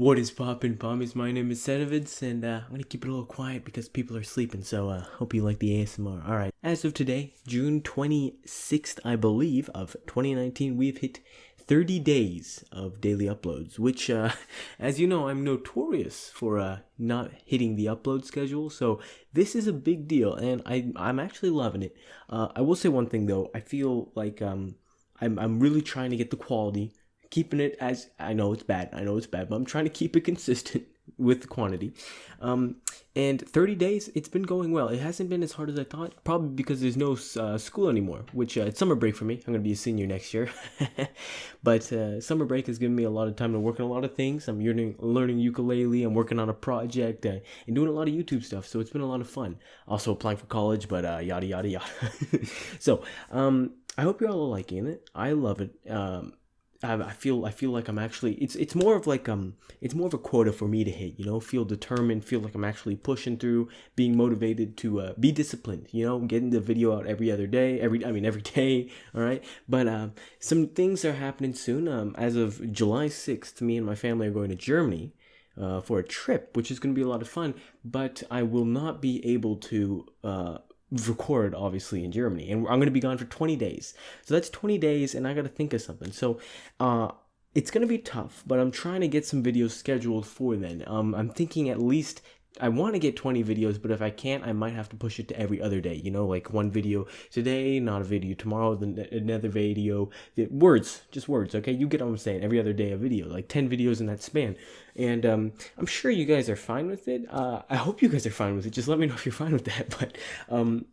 What is poppin' pommies? My name is Sedovids, and uh, I'm gonna keep it a little quiet because people are sleeping, so uh, hope you like the ASMR. Alright, as of today, June 26th, I believe, of 2019, we've hit 30 days of daily uploads, which, uh, as you know, I'm notorious for uh, not hitting the upload schedule, so this is a big deal, and I, I'm actually loving it. Uh, I will say one thing, though, I feel like um, I'm, I'm really trying to get the quality keeping it as I know it's bad. I know it's bad, but I'm trying to keep it consistent with the quantity. Um, and 30 days, it's been going well. It hasn't been as hard as I thought, probably because there's no uh, school anymore, which uh, it's summer break for me. I'm going to be a senior next year. but uh, summer break has given me a lot of time to work on a lot of things. I'm learning, learning ukulele, I'm working on a project, uh, and doing a lot of YouTube stuff. So it's been a lot of fun. Also applying for college, but uh, yada, yada, yada. so um, I hope you're all liking it. I love it. Um, I feel I feel like I'm actually it's it's more of like um it's more of a quota for me to hit you know feel determined feel like I'm actually pushing through being motivated to uh, be disciplined you know getting the video out every other day every I mean every day all right? But uh, some things are happening soon um as of July 6th me and my family are going to Germany uh, for a trip which is going to be a lot of fun but I will not be able to uh record obviously in Germany and I'm going to be gone for 20 days. So that's 20 days and I got to think of something. So uh it's going to be tough, but I'm trying to get some videos scheduled for then. Um I'm thinking at least I want to get 20 videos, but if I can't, I might have to push it to every other day. You know, like one video today, not a video tomorrow, then another video. Words, just words, okay? You get what I'm saying. Every other day, a video, like 10 videos in that span. And um, I'm sure you guys are fine with it. Uh, I hope you guys are fine with it. Just let me know if you're fine with that. But um,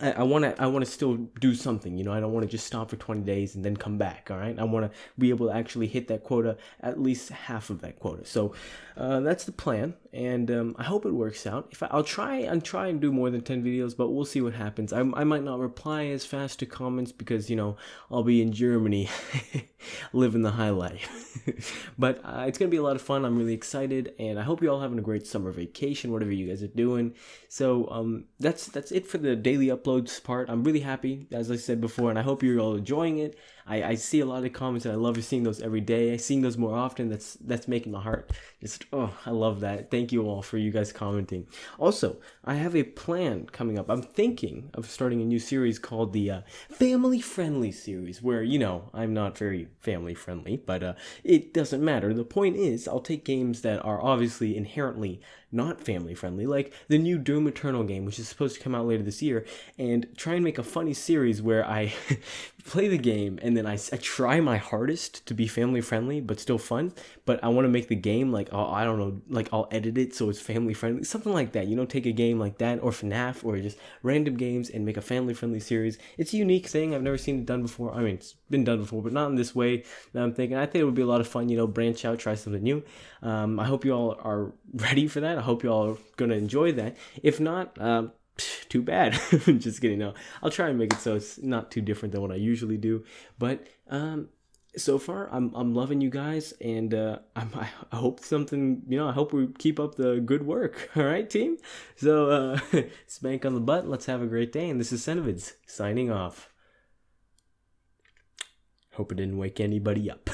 I want to I want to still do something, you know. I don't want to just stop for 20 days and then come back, all right? I want to be able to actually hit that quota, at least half of that quota. So uh, that's the plan, and um, I hope it works out. If I, will try and try and do more than 10 videos, but we'll see what happens. I, I might not reply as fast to comments because you know I'll be in Germany, living the high life. but uh, it's gonna be a lot of fun. I'm really excited, and I hope you all having a great summer vacation, whatever you guys are doing. So um, that's that's it for the daily upload uploads part. I'm really happy, as I said before, and I hope you're all enjoying it. I, I see a lot of comments, and I love seeing those every day. I seeing those more often. That's that's making my heart just oh, I love that. Thank you all for you guys commenting. Also, I have a plan coming up. I'm thinking of starting a new series called the uh, Family Friendly series, where you know I'm not very family friendly, but uh, it doesn't matter. The point is, I'll take games that are obviously inherently not family friendly, like the new Doom Eternal game, which is supposed to come out later this year, and try and make a funny series where I play the game and then I, I try my hardest to be family friendly but still fun but i want to make the game like oh, i don't know like i'll edit it so it's family friendly something like that you know take a game like that or fnaf or just random games and make a family friendly series. It's a unique thing i've never seen it done before i mean it's been done before but not in this way that i'm thinking. I think it would be a lot of fun you know branch out try something new. Um, i hope you all are ready for that i hope you all are gonna enjoy that. If not um, too bad. Just kidding. No, I'll try and make it so it's not too different than what I usually do. But um, so far, I'm I'm loving you guys, and uh, I'm, I hope something. You know, I hope we keep up the good work. All right, team. So uh, spank on the butt. Let's have a great day. And this is Cenovids signing off. Hope it didn't wake anybody up.